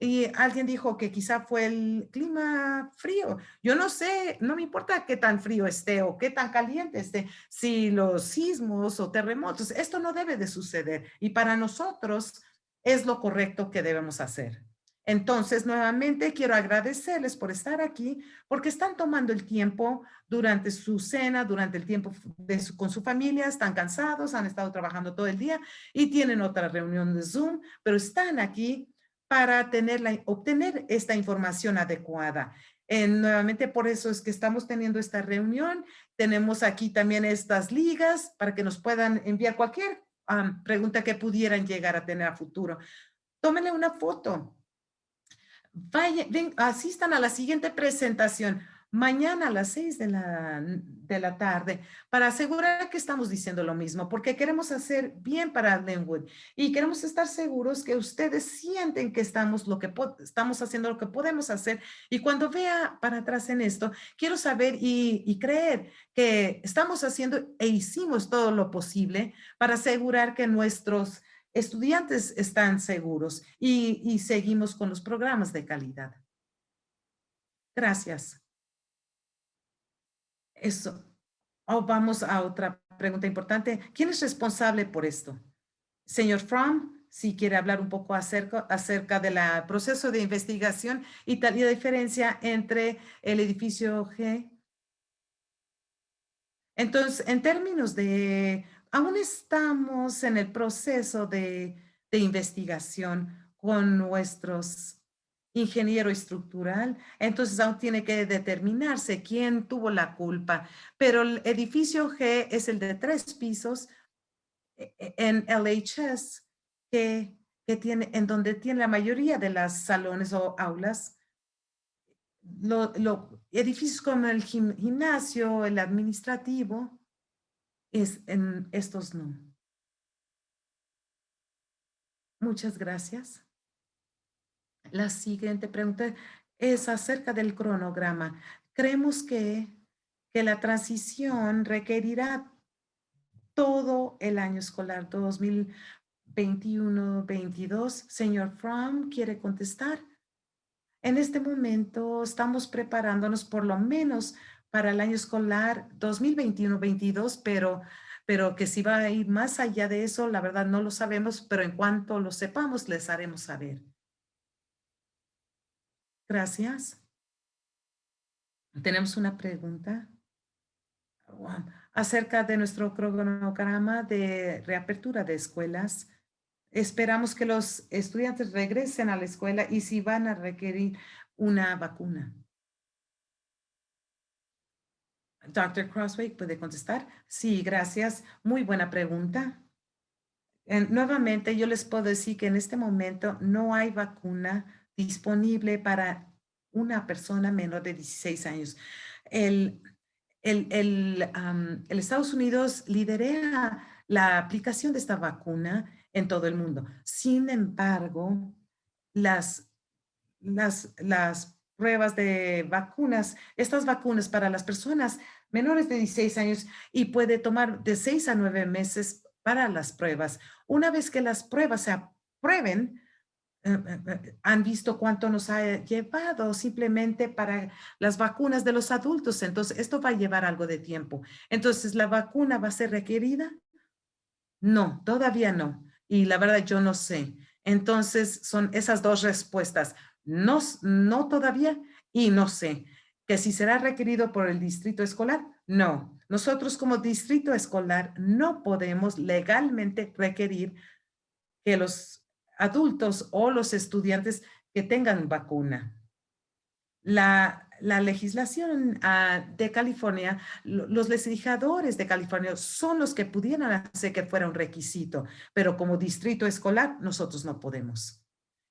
A: Y alguien dijo que quizá fue el clima frío. Yo no sé, no me importa qué tan frío esté o qué tan caliente esté, si los sismos o terremotos, esto no debe de suceder. Y para nosotros es lo correcto que debemos hacer. Entonces, nuevamente quiero agradecerles por estar aquí, porque están tomando el tiempo durante su cena, durante el tiempo con su familia, están cansados, han estado trabajando todo el día y tienen otra reunión de Zoom, pero están aquí para tener la, obtener esta información adecuada. nuevamente, por eso es que estamos teniendo esta reunión. Tenemos aquí también estas ligas para que nos puedan enviar cualquier pregunta que pudieran llegar a tener a futuro. Tómenle una foto Vaya, ven, asistan a la siguiente presentación mañana a las seis de la, de la tarde para asegurar que estamos diciendo lo mismo, porque queremos hacer bien para Linwood y queremos estar seguros que ustedes sienten que estamos, lo que estamos haciendo lo que podemos hacer y cuando vea para atrás en esto, quiero saber y, y creer que estamos haciendo e hicimos todo lo posible para asegurar que nuestros estudiantes están seguros y, seguimos con los programas de calidad. Gracias. Eso. Vamos a otra pregunta importante. ¿Quién es responsable por esto? Señor Fromm, si quiere hablar un poco acerca, acerca del proceso de investigación y tal y la diferencia entre el edificio G. Entonces, en términos de aún estamos en el proceso de, investigación con nuestros ingeniero estructural, entonces aún tiene que determinarse quién tuvo la culpa. Pero el edificio G es el de tres pisos e, e, en LHS, que, que tiene, en donde tiene la mayoría de las salones o aulas. Lo, edificios como el gimnasio, el administrativo, es en estos no. Muchas gracias. La siguiente pregunta es acerca del cronograma. Creemos que, que la transición requerirá todo el año escolar 2021-22. Señor Fromm, ¿quiere contestar? En este momento estamos preparándonos por lo menos para el año escolar 2021-22, pero, pero que si va a ir más allá de eso, la verdad no lo sabemos, pero en cuanto lo sepamos, les haremos saber. Gracias. Tenemos una pregunta acerca de nuestro cronograma de reapertura de escuelas. Esperamos que los estudiantes regresen a la escuela y si van a requerir una vacuna. Dr. Crossway puede contestar. Sí, gracias. Muy buena pregunta. nuevamente, yo les puedo decir que en este momento no hay vacuna disponible para una persona menor de 16 años. El, el, el, el Estados Unidos lidera la aplicación de esta vacuna en todo el mundo. Sin embargo, las, las, las pruebas de vacunas, estas vacunas para las personas menores de 16 años y puede tomar de 6 a 9 meses para las pruebas. Una vez que las pruebas se aprueben, han visto cuánto nos ha llevado simplemente para las vacunas de los adultos. Entonces, esto va a llevar algo de tiempo. Entonces, ¿la vacuna va a ser requerida? No, todavía no. Y la verdad, yo no sé. Entonces, son esas dos respuestas. No, no todavía y no sé. ¿Que si será requerido por el distrito escolar? No. Nosotros como distrito escolar no podemos legalmente requerir que los adultos o los estudiantes que tengan vacuna. La, la legislación ah, de California, los legisladores de California son los que pudieran hacer que fuera un requisito, pero como distrito escolar nosotros no podemos.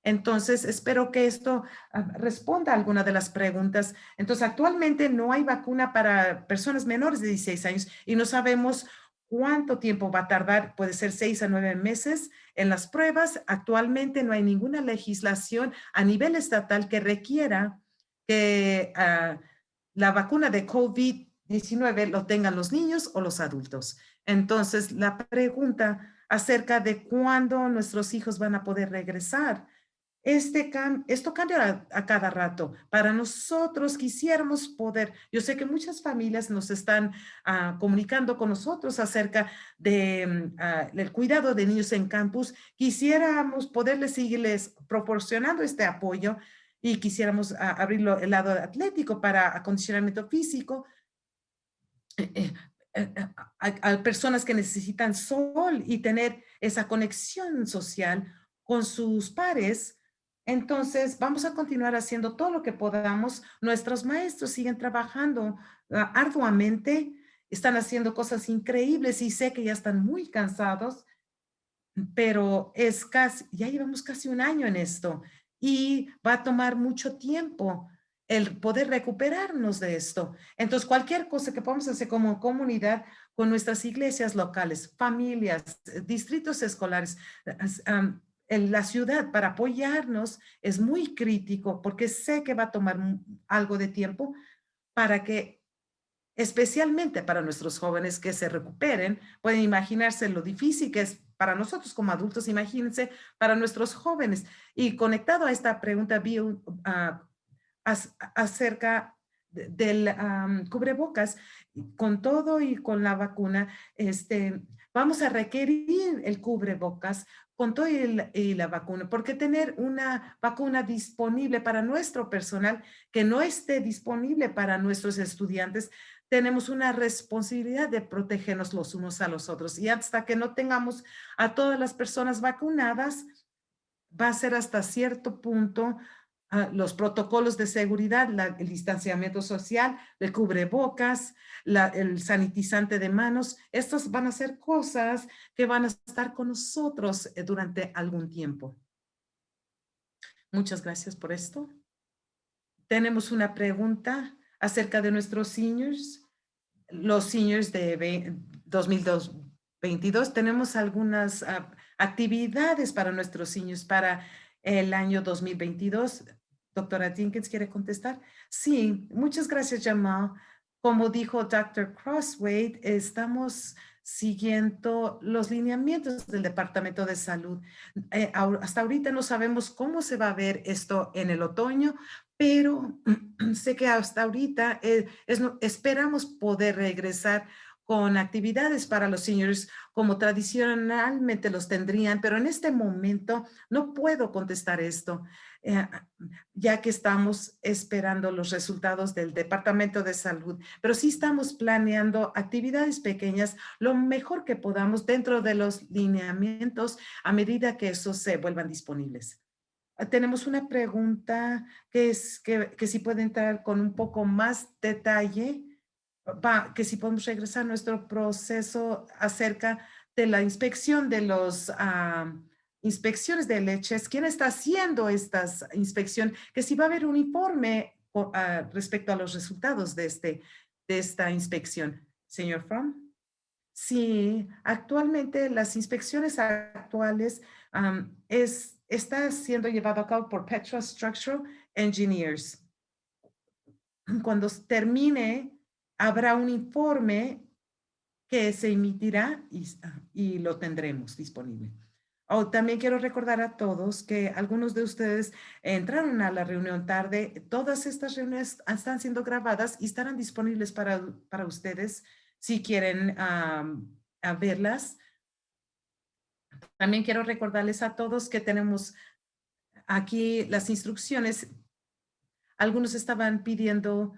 A: Entonces, espero que esto ah, responda a alguna de las preguntas. Entonces, actualmente no hay vacuna para personas menores de 16 años y no sabemos cuánto tiempo va a tardar. Puede ser seis a nueve meses en las pruebas. Actualmente no hay ninguna legislación a nivel estatal que requiera que ah, la vacuna de COVID-19 lo tengan los niños o los adultos. Entonces, la pregunta acerca de cuándo nuestros hijos van a poder regresar Este esto cambia a, cada rato. Para nosotros quisiéramos poder, yo sé que muchas familias nos están ah, comunicando con nosotros acerca de, mm, ah, del cuidado de niños en campus. Quisiéramos poderles seguirles proporcionando este apoyo y quisiéramos ah, abrirlo el lado atlético para acondicionamiento físico. Eh, eh, eh, a personas que necesitan sol y tener esa conexión social con sus pares entonces, vamos a continuar haciendo todo lo que podamos. Nuestros maestros siguen trabajando ah, arduamente, están haciendo cosas increíbles y sé que ya están muy cansados, pero es casi, ya llevamos casi un año en esto y va a tomar mucho tiempo el poder recuperarnos de esto. Entonces, cualquier cosa que podamos hacer como comunidad con nuestras iglesias locales, familias, distritos escolares, en la ciudad para apoyarnos es muy crítico porque sé que va a tomar algo de tiempo para que, especialmente para nuestros jóvenes que se recuperen, pueden imaginarse lo difícil que es para nosotros como adultos, imagínense para nuestros jóvenes. Y conectado a esta pregunta, vi ah, acerca del cubrebocas, con todo y con la vacuna, este, vamos a requerir el cubrebocas con todo y, la vacuna, porque tener una vacuna disponible para nuestro personal que no esté disponible para nuestros estudiantes, tenemos una responsabilidad de protegernos los unos a los otros. Y hasta que no tengamos a todas las personas vacunadas, va a ser hasta cierto punto Ah, los protocolos de seguridad, el distanciamiento social, el cubrebocas, el sanitizante de manos, estas van a ser cosas que van a estar con nosotros eh, durante algún tiempo. Muchas gracias por esto. Tenemos una pregunta acerca de nuestros seniors. Los seniors de 2022, tenemos algunas ah, actividades para nuestros seniors para el año 2022. Doctora Jenkins, ¿quiere contestar? Sí, muchas gracias, Jamal. Como dijo Dr. Crossway, estamos siguiendo los lineamientos del Departamento de Salud. Eh, hasta ahorita no sabemos cómo se va a ver esto en el otoño, pero sé que hasta ahorita eh, esperamos poder regresar con actividades para los seniors como tradicionalmente los tendrían, pero en este momento no puedo contestar esto, eh, ya que estamos esperando los resultados del Departamento de Salud, pero sí estamos planeando actividades pequeñas lo mejor que podamos dentro de los lineamientos a medida que esos se vuelvan disponibles. Tenemos una pregunta que es que, que si puede entrar con un poco más detalle que si podemos regresar a nuestro proceso acerca de la inspección de los inspecciones de leches, quién está haciendo estas inspección, que si va a haber un informe ah, respecto a los resultados de, este, de esta inspección. Señor Fromm. Sí, actualmente las inspecciones actuales es, está siendo llevado a cabo por Petra Structural Engineers. Cuando termine habrá un informe que se emitirá y, lo tendremos disponible. También quiero recordar a todos que algunos de ustedes entraron a la reunión tarde. Todas estas reuniones están siendo grabadas y estarán disponibles para, para ustedes si quieren verlas. También quiero recordarles a todos que tenemos aquí las instrucciones. Algunos estaban pidiendo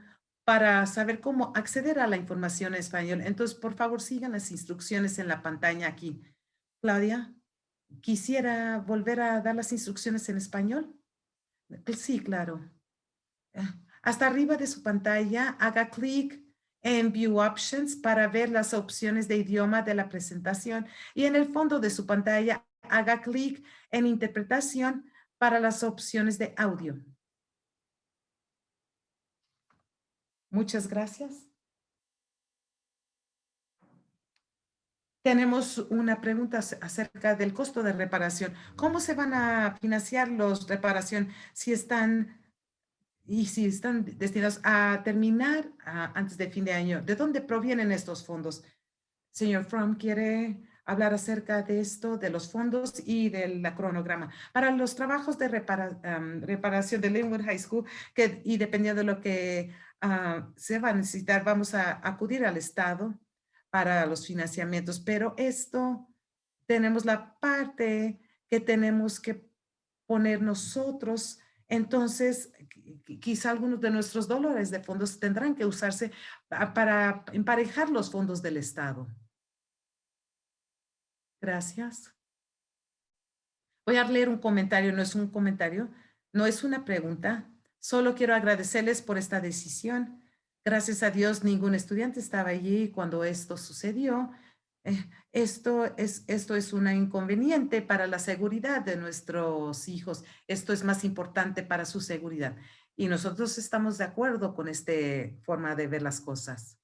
A: para saber cómo acceder a la información en español. Entonces, por favor, sigan las instrucciones en la pantalla aquí. Claudia, ¿quisiera volver a dar las instrucciones en español? Sí, claro. Eh, hasta arriba de su pantalla, haga clic en View Options para ver las opciones de idioma de la presentación y en el fondo de su pantalla, haga clic en Interpretación para las opciones de audio. Muchas gracias. Tenemos una pregunta acerca del costo de reparación. ¿Cómo se van a financiar los reparación si están y si están destinados a terminar antes de fin de año? ¿De dónde provienen estos fondos? Señor Fromm, ¿quiere hablar acerca de esto, de los fondos y del cronograma. Para los trabajos de reparación de Linwood High School, que, y dependiendo de lo que ah, se va a necesitar, vamos a acudir al Estado para los financiamientos, pero esto tenemos la parte que tenemos que poner nosotros entonces, quizá algunos de nuestros dólares de fondos tendrán que usarse para emparejar los fondos del Estado. Gracias. Voy a leer un comentario, no es un comentario, no es una pregunta. Solo quiero agradecerles por esta decisión. Gracias a Dios, ningún estudiante estaba allí cuando esto sucedió eh, esto es, esto es una inconveniente para la seguridad de nuestros hijos. Esto es más importante para su seguridad. Y nosotros estamos de acuerdo con esta forma de ver las cosas.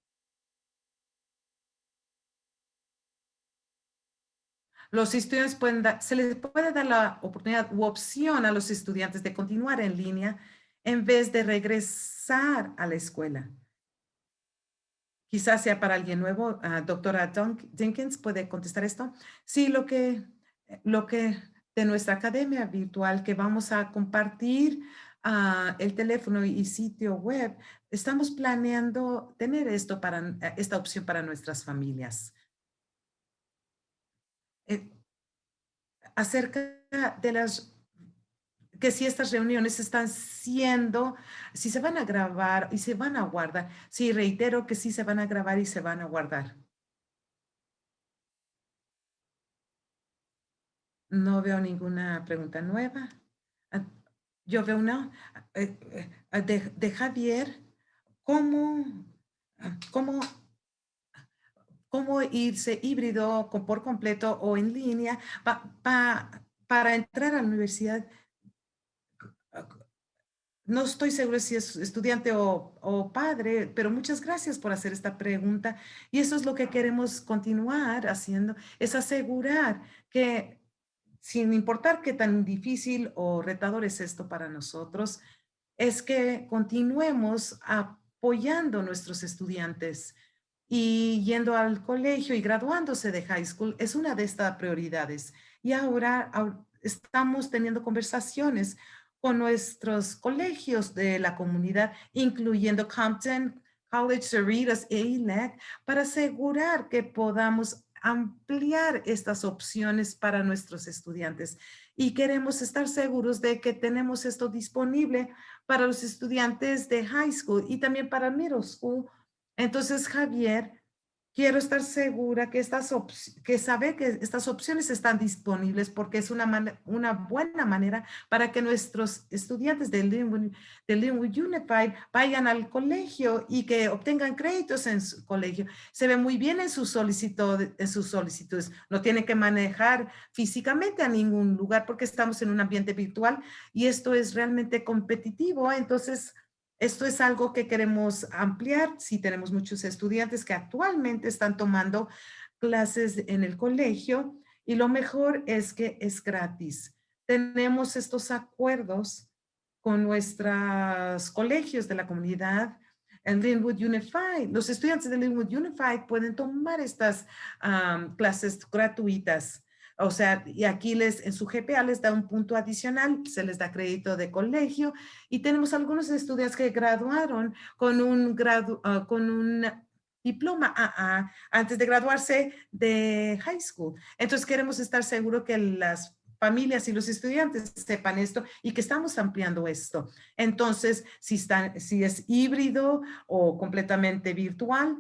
A: Los estudiantes pueden dar, se les puede dar la oportunidad u opción a los estudiantes de continuar en línea en vez de regresar a la escuela. Quizás sea para alguien nuevo. Uh, doctora Jenkins, ¿puede contestar esto? Sí, lo que, lo que de nuestra academia virtual que vamos a compartir uh, el teléfono y sitio web, estamos planeando tener esto para, esta opción para nuestras familias. Eh, acerca de las que si estas reuniones están siendo, si se van a grabar y se van a guardar. Sí, reitero que sí se van a grabar y se van a guardar. No veo ninguna pregunta nueva. Ah, yo veo una eh, eh, de, Javier. ¿Cómo, cómo, cómo irse híbrido por completo o en línea para entrar a la universidad? No estoy segura si es estudiante o, padre, pero muchas gracias por hacer esta pregunta. Y eso es lo que queremos continuar haciendo, es asegurar que sin importar qué tan difícil o retador es esto para nosotros, es que continuemos apoyando a nuestros estudiantes y yendo al colegio y graduándose de high school es una de estas prioridades. Y ahora estamos teniendo conversaciones nuestros colegios de la comunidad, incluyendo Compton, College, Cerritos e ILEC, para asegurar que podamos ampliar estas opciones para nuestros estudiantes. Y queremos estar seguros de que tenemos esto disponible para los estudiantes de high school y también para middle school. Entonces, Javier, quiero estar segura que, estas que saber que estas opciones están disponibles porque es una, una buena manera para que nuestros estudiantes de Linwood, de Linwood Unified vayan al colegio y que obtengan créditos en su colegio. Se ve muy bien en, su solicitud, en sus solicitudes. No tienen que manejar físicamente a ningún lugar porque estamos en un ambiente virtual y esto es realmente competitivo. Entonces, esto es algo que queremos ampliar si tenemos muchos estudiantes que actualmente están tomando clases en el colegio y lo mejor es que es gratis. Tenemos estos acuerdos con nuestros colegios de la comunidad en Linwood Unified. Los estudiantes de Linwood Unified pueden tomar estas clases gratuitas o sea, y aquí les, en su GPA les da un punto adicional, se les da crédito de colegio y tenemos algunos estudiantes que graduaron con un, gradu, ah, con un diploma AA antes de graduarse de high school. Entonces queremos estar seguros que las familias y los estudiantes sepan esto y que estamos ampliando esto. Entonces, si, están, si es híbrido o completamente virtual,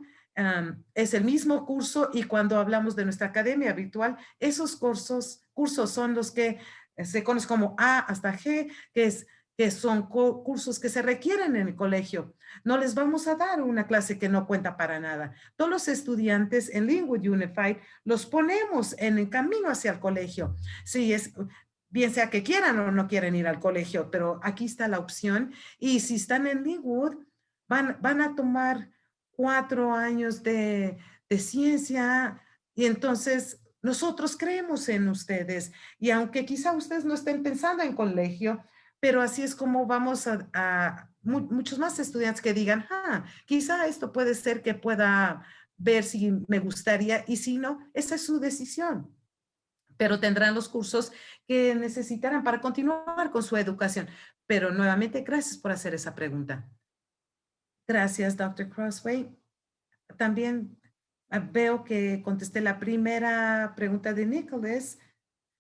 A: es el mismo curso y cuando hablamos de nuestra academia virtual, esos cursos, cursos son los que se conocen como A hasta G, que, es, que son cursos que se requieren en el colegio. No les vamos a dar una clase que no cuenta para nada. Todos los estudiantes en Linwood Unified los ponemos en el camino hacia el colegio. Sí, es, bien sea que quieran o no quieren ir al colegio, pero aquí está la opción. Y si están en Linwood, van, van a tomar cuatro años de, ciencia y entonces nosotros creemos en ustedes y aunque quizá ustedes no estén pensando en colegio, pero así es como vamos a, muchos más estudiantes que digan, ah, quizá esto puede ser que pueda ver si me gustaría y si no, esa es su decisión. Pero tendrán los cursos que necesitarán para continuar con su educación. Pero nuevamente, gracias por hacer esa pregunta. Gracias, Dr. Crossway. También ah, veo que contesté la primera pregunta de Nicholas.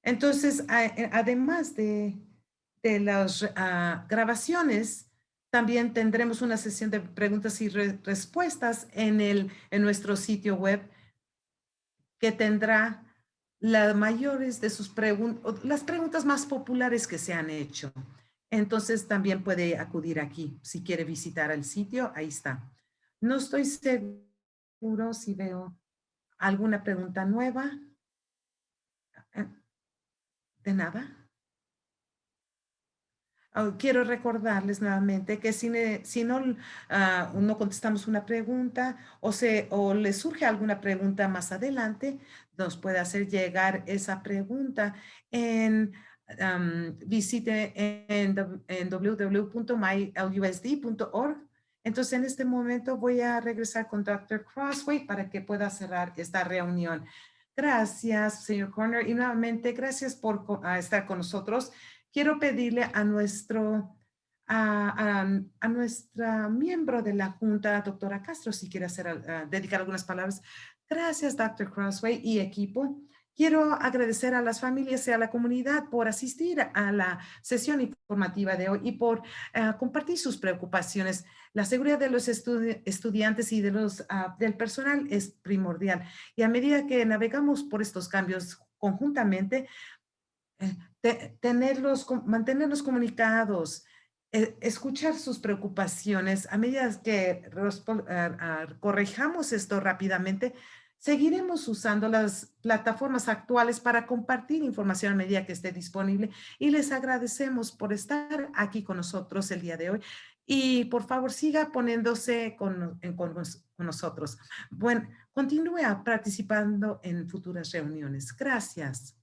A: Entonces, eh, además de, de las ah, grabaciones, también tendremos una sesión de preguntas y respuestas en, el, en nuestro sitio web que tendrá las mayores de sus preguntas, las preguntas más populares que se han hecho. Entonces también puede acudir aquí. Si quiere visitar el sitio, ahí está. No estoy seguro si veo alguna pregunta nueva. ¿De nada? Oh, quiero recordarles nuevamente que si, no, uh, no contestamos una pregunta o, se, o le surge alguna pregunta más adelante, nos puede hacer llegar esa pregunta en visite en, en www.mylusd.org. Entonces, en este momento voy a regresar con Dr. Crossway para que pueda cerrar esta reunión. Gracias, señor Corner. Y nuevamente, gracias por estar con nosotros. Quiero pedirle a nuestro a, a, nuestra miembro de la Junta, doctora Castro, si quiere hacer, dedicar algunas palabras. Gracias, Dr. Crossway y equipo. Quiero agradecer a las familias y a la comunidad por asistir a la sesión informativa de hoy y por eh, compartir sus preocupaciones. La seguridad de los estudiantes y de los, ah, del personal es primordial. Y a medida que navegamos por estos cambios conjuntamente, eh, tenerlos, mantenerlos comunicados, eh, escuchar sus preocupaciones, a medida que corrijamos esto rápidamente, Seguiremos usando las plataformas actuales para compartir información a medida que esté disponible y les agradecemos por estar aquí con nosotros el día de hoy. Y por favor, siga poniéndose con, con, nosotros. Bueno, continúe participando en futuras reuniones. Gracias.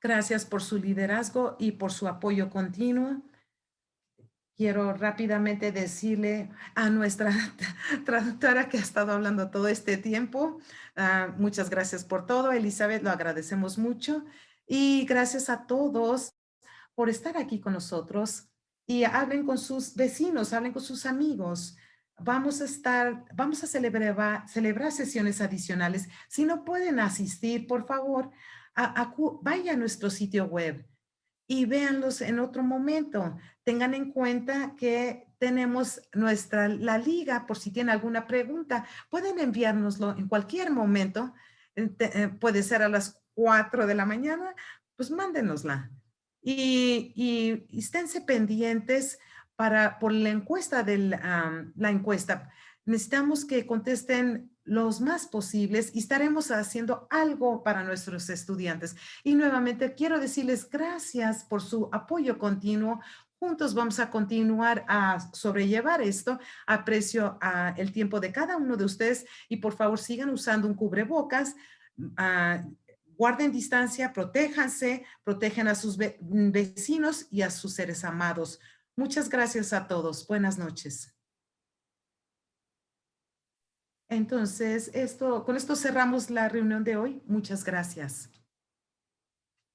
A: Gracias por su liderazgo y por su apoyo continuo quiero rápidamente decirle a nuestra traductora que ha estado hablando todo este tiempo, ah, muchas gracias por todo, Elizabeth, lo agradecemos mucho. Y gracias a todos por estar aquí con nosotros y hablen con sus vecinos, hablen con sus amigos. Vamos a estar, vamos a celebrar, celebrar sesiones adicionales. Si no pueden asistir, por favor, vaya a nuestro sitio web y véanlos en otro momento. Tengan en cuenta que tenemos nuestra, la liga, por si tienen alguna pregunta, pueden enviárnoslo en cualquier momento. Eh, puede ser a las 4 de la mañana, pues mándenosla. Y, y, esténse pendientes para, por la encuesta, de la encuesta. Necesitamos que contesten los más posibles y estaremos haciendo algo para nuestros estudiantes. Y nuevamente quiero decirles gracias por su apoyo continuo. Juntos vamos a continuar a sobrellevar esto. Aprecio el tiempo de cada uno de ustedes y por favor sigan usando un cubrebocas. Uh, guarden distancia, protéjanse, protejan a sus vecinos y a sus seres amados. Muchas gracias a todos. Buenas noches. Entonces, esto, con esto cerramos la reunión de hoy. Muchas gracias.